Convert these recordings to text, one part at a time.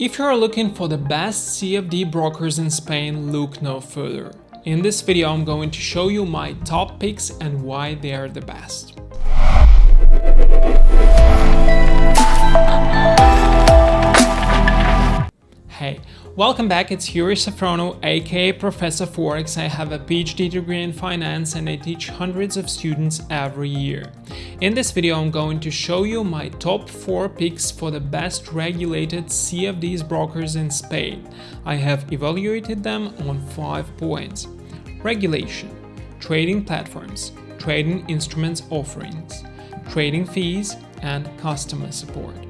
If you are looking for the best CFD brokers in Spain, look no further. In this video I'm going to show you my top picks and why they are the best. Hey, welcome back, it's Yuri Safronau, aka Professor Forex. I have a PhD degree in finance and I teach hundreds of students every year. In this video I'm going to show you my top 4 picks for the best regulated CFDs brokers in Spain. I have evaluated them on 5 points. Regulation, trading platforms, trading instruments offerings, trading fees and customer support.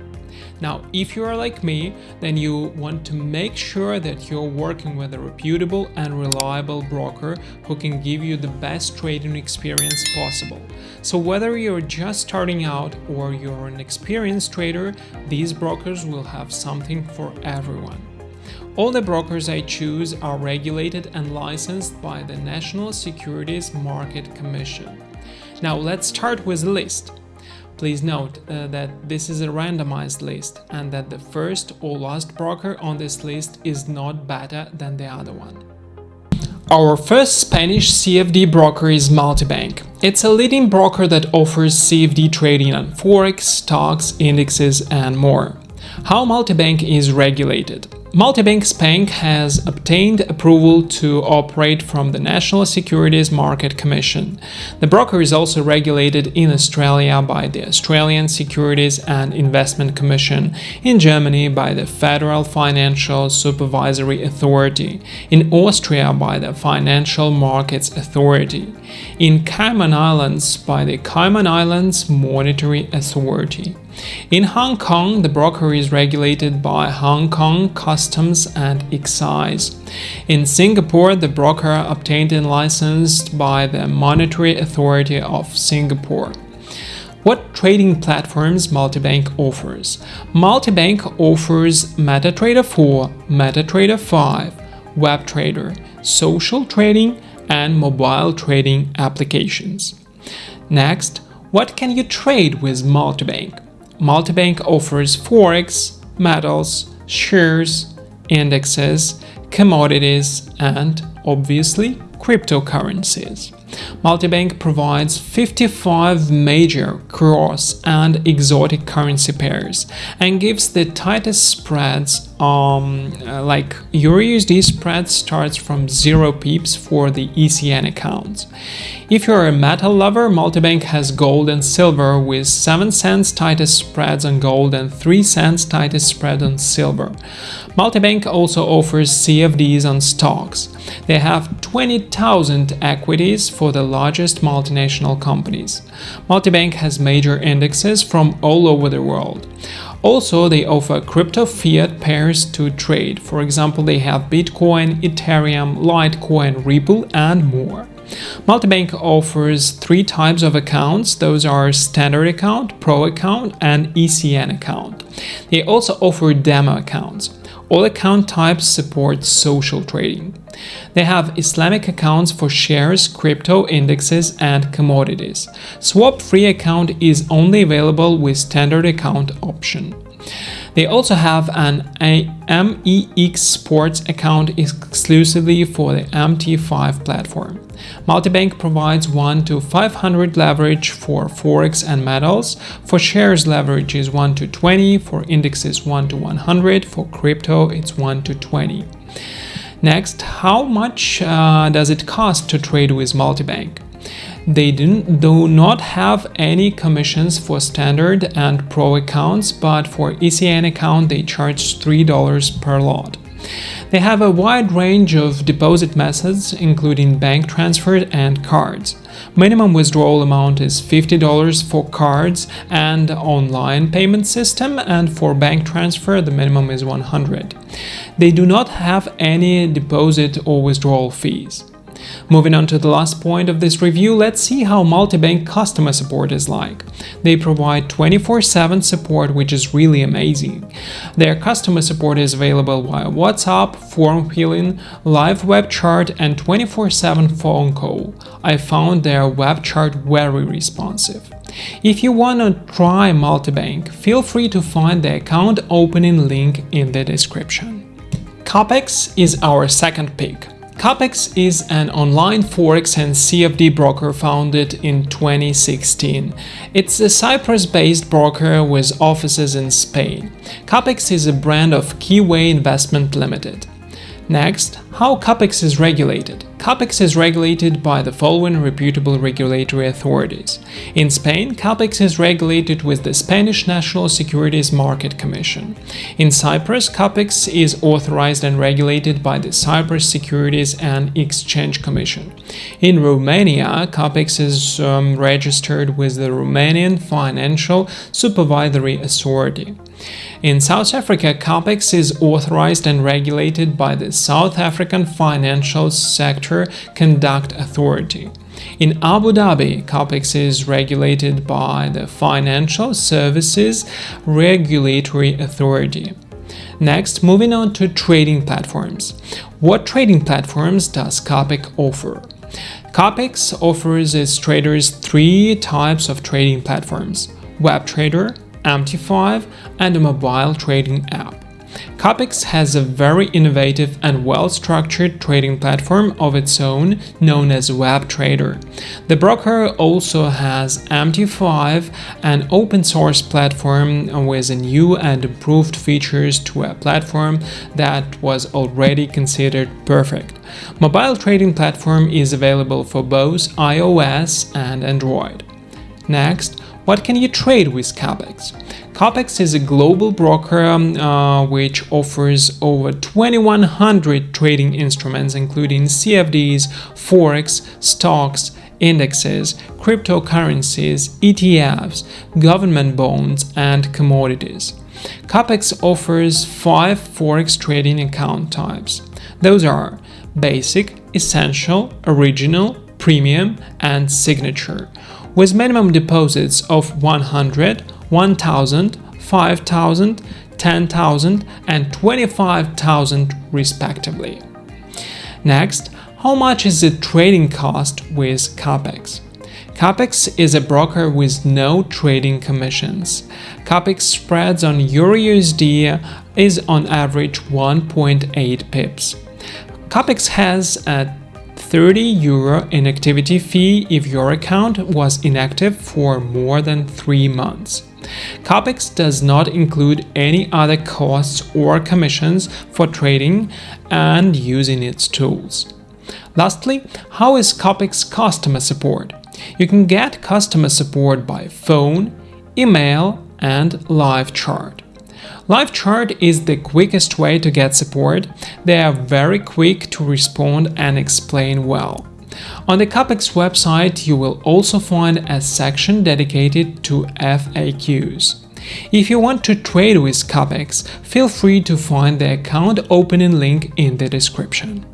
Now, if you are like me, then you want to make sure that you're working with a reputable and reliable broker who can give you the best trading experience possible. So whether you're just starting out or you're an experienced trader, these brokers will have something for everyone. All the brokers I choose are regulated and licensed by the National Securities Market Commission. Now let's start with the list. Please note uh, that this is a randomized list and that the first or last broker on this list is not better than the other one. Our first Spanish CFD broker is Multibank. It's a leading broker that offers CFD trading on forex, stocks, indexes and more. How Multibank is regulated Multibank Spain has obtained approval to operate from the National Securities Market Commission. The broker is also regulated in Australia by the Australian Securities and Investment Commission, in Germany by the Federal Financial Supervisory Authority, in Austria by the Financial Markets Authority, in Cayman Islands by the Cayman Islands Monetary Authority. In Hong Kong, the broker is regulated by Hong Kong Customs and Excise. In Singapore, the broker obtained and licensed by the Monetary Authority of Singapore. What trading platforms Multibank offers? Multibank offers MetaTrader 4, MetaTrader 5, WebTrader, social trading, and mobile trading applications. Next, what can you trade with Multibank? Multibank offers forex, metals, shares, indexes, commodities, and, obviously, cryptocurrencies. Multibank provides 55 major cross and exotic currency pairs and gives the tightest spreads um, uh, like EURUSD spread starts from 0 pips for the ECN accounts. If you're a metal lover, Multibank has gold and silver with 7 cents tightest spreads on gold and 3 cents tightest spread on silver. Multibank also offers CFDs on stocks. They have 20,000 equities for the largest multinational companies. Multibank has major indexes from all over the world. Also, they offer crypto fiat pairs to trade. For example, they have Bitcoin, Ethereum, Litecoin, Ripple, and more. Multibank offers three types of accounts. Those are standard account, pro account, and ECN account. They also offer demo accounts. All account types support social trading. They have Islamic accounts for shares, crypto, indexes, and commodities. Swap-free account is only available with standard account option. They also have an MEX Sports account exclusively for the MT5 platform. Multibank provides 1 to 500 leverage for Forex and metals, for shares leverage is 1 to 20, for indexes 1 to 100, for crypto it's 1 to 20. Next, how much uh, does it cost to trade with Multibank? They do not have any commissions for standard and pro accounts, but for ECN account they charge $3 per lot. They have a wide range of deposit methods, including bank transfer and cards. Minimum withdrawal amount is $50 for cards and online payment system, and for bank transfer the minimum is 100. They do not have any deposit or withdrawal fees. Moving on to the last point of this review, let's see how multi-bank customer support is like. They provide 24-7 support, which is really amazing. Their customer support is available via WhatsApp, form filling, live web chat and 24-7 phone call. I found their web chat very responsive. If you want to try multibank, feel free to find the account opening link in the description. Capex is our second pick. Capex is an online forex and CFD broker founded in 2016. It's a Cyprus-based broker with offices in Spain. Capex is a brand of Keyway Investment Limited. Next, how CAPEX is regulated. CAPEX is regulated by the following reputable regulatory authorities. In Spain, CAPEX is regulated with the Spanish National Securities Market Commission. In Cyprus, CAPEX is authorized and regulated by the Cyprus Securities and Exchange Commission. In Romania, CAPEX is um, registered with the Romanian Financial Supervisory Authority. In South Africa, CAPEX is authorized and regulated by the South African Financial Sector Conduct Authority. In Abu Dhabi, CAPEX is regulated by the Financial Services Regulatory Authority. Next, moving on to trading platforms. What trading platforms does CAPEX offer? CAPEX offers its traders three types of trading platforms – WebTrader, MT5 and a mobile trading app. Capex has a very innovative and well-structured trading platform of its own known as WebTrader. The broker also has MT5, an open-source platform with new and improved features to a platform that was already considered perfect. Mobile trading platform is available for both iOS and Android. Next, what can you trade with Capex? Capex is a global broker um, uh, which offers over 2100 trading instruments including CFDs, forex, stocks, indexes, cryptocurrencies, ETFs, government bonds and commodities. Capex offers five forex trading account types. Those are basic, essential, original, premium and signature with minimum deposits of 100, 1000, 5000, 10,000 and 25,000 respectively. Next, how much is the trading cost with Capex? Capex is a broker with no trading commissions. Capex spreads on EURUSD is on average 1.8 pips. Capex has a 30 euro inactivity fee if your account was inactive for more than 3 months. Capex does not include any other costs or commissions for trading and using its tools. Lastly, how is Capex customer support? You can get customer support by phone, email and live chat. LiveChat is the quickest way to get support, they are very quick to respond and explain well. On the Capex website you will also find a section dedicated to FAQs. If you want to trade with Capex, feel free to find the account opening link in the description.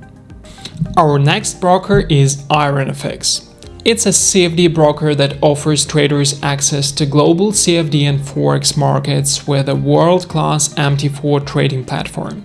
Our next broker is IronFX. It's a CFD broker that offers traders access to global CFD and Forex markets with a world-class MT4 trading platform.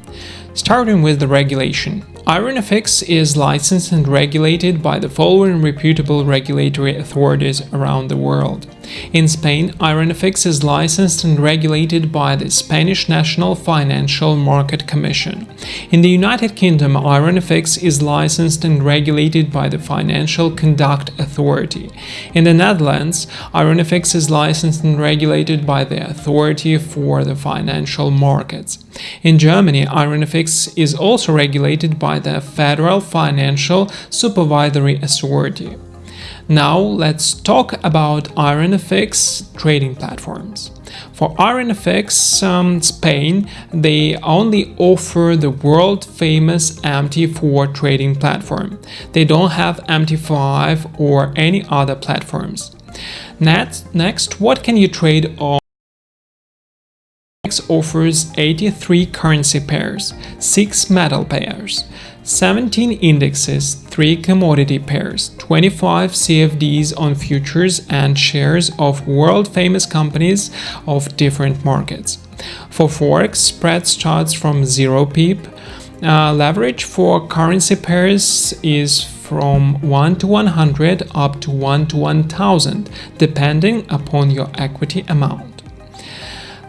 Starting with the regulation, IronFX is licensed and regulated by the following reputable regulatory authorities around the world. In Spain, IronFX is licensed and regulated by the Spanish National Financial Market Commission. In the United Kingdom, IronFX is licensed and regulated by the Financial Conduct Authority. In the Netherlands, IronFX is licensed and regulated by the Authority for the Financial Markets. In Germany, IronFX is also regulated by the Federal Financial Supervisory Authority. Now let's talk about IronFX trading platforms. For IronFX um, Spain, they only offer the world-famous MT4 trading platform. They don't have MT5 or any other platforms. Next, next what can you trade on offers 83 currency pairs, 6 metal pairs, 17 indexes, 3 commodity pairs, 25 CFDs on futures and shares of world-famous companies of different markets. For Forex, spread starts from 0 pip, uh, leverage for currency pairs is from 1 to 100 up to 1 to 1000, depending upon your equity amount.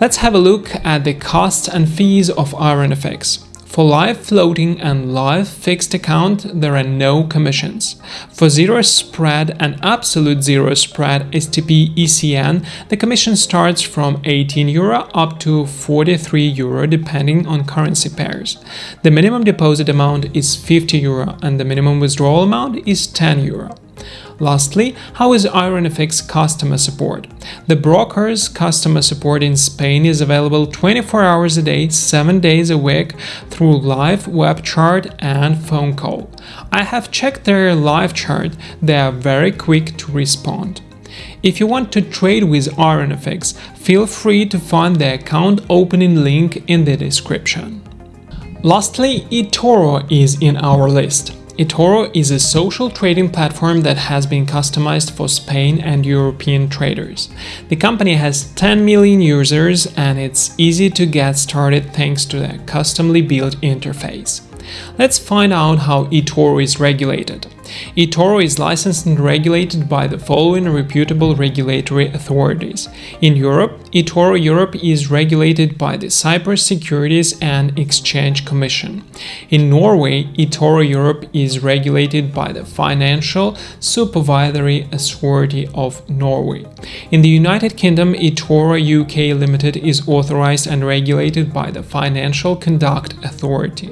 Let's have a look at the costs and fees of IronFX. For live floating and live fixed account, there are no commissions. For zero spread and absolute zero spread STP ECN, the commission starts from 18 euro up to 43 euro depending on currency pairs. The minimum deposit amount is 50 euro and the minimum withdrawal amount is 10 euro. Lastly, how is IronFX customer support? The broker's customer support in Spain is available 24 hours a day, 7 days a week through live web chat and phone call. I have checked their live chat, they are very quick to respond. If you want to trade with IronFX, feel free to find the account opening link in the description. Lastly, eToro is in our list eToro is a social trading platform that has been customized for Spain and European traders. The company has 10 million users and it's easy to get started thanks to the customly built interface. Let's find out how eToro is regulated eToro is licensed and regulated by the following reputable regulatory authorities. In Europe, eToro Europe is regulated by the Cyprus Securities and Exchange Commission. In Norway, eToro Europe is regulated by the Financial Supervisory Authority of Norway. In the United Kingdom, eToro UK Limited is authorized and regulated by the Financial Conduct Authority.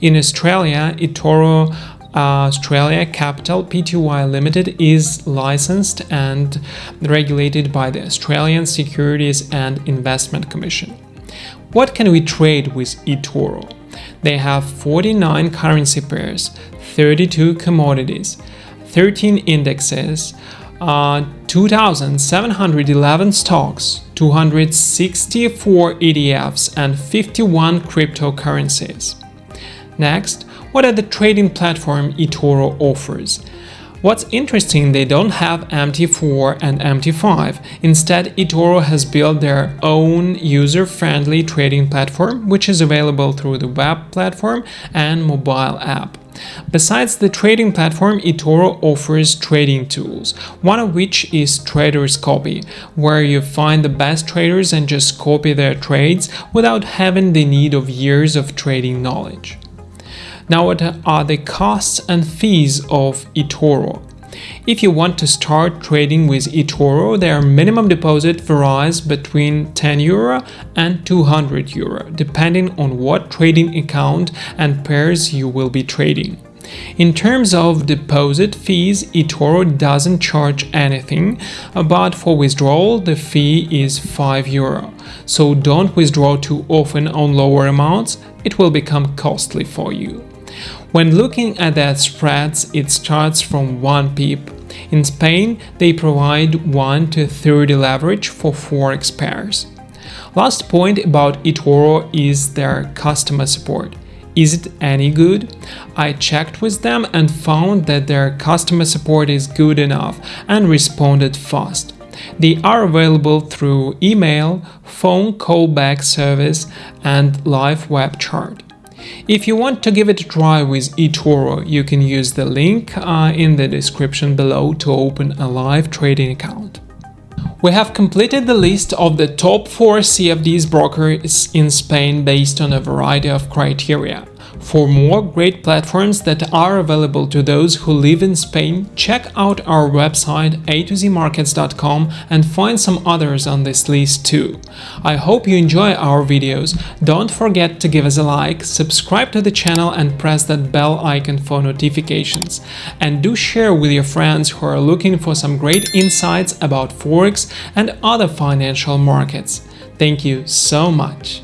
In Australia, eToro Australia Capital Pty Limited is licensed and regulated by the Australian Securities and Investment Commission. What can we trade with eToro? They have 49 currency pairs, 32 commodities, 13 indexes, uh, 2,711 stocks, 264 ETFs, and 51 cryptocurrencies. Next, what are the trading platform eToro offers? What's interesting, they don't have MT4 and MT5. Instead, eToro has built their own user-friendly trading platform, which is available through the web platform and mobile app. Besides the trading platform, eToro offers trading tools, one of which is Traders Copy, where you find the best traders and just copy their trades without having the need of years of trading knowledge. Now what are the costs and fees of eToro? If you want to start trading with eToro, their minimum deposit varies between 10 euro and 200 euro, depending on what trading account and pairs you will be trading. In terms of deposit fees, eToro doesn't charge anything, but for withdrawal the fee is 5 euro. So don't withdraw too often on lower amounts, it will become costly for you. When looking at their spreads, it starts from 1 pip. In Spain, they provide 1 to 30 leverage for forex pairs. Last point about eToro is their customer support. Is it any good? I checked with them and found that their customer support is good enough and responded fast. They are available through email, phone callback service, and live web chat. If you want to give it a try with eToro, you can use the link uh, in the description below to open a live trading account. We have completed the list of the top 4 CFDs brokers in Spain based on a variety of criteria. For more great platforms that are available to those who live in Spain, check out our website a2zmarkets.com and find some others on this list too. I hope you enjoy our videos. Don't forget to give us a like, subscribe to the channel and press that bell icon for notifications. And do share with your friends who are looking for some great insights about Forex and other financial markets. Thank you so much.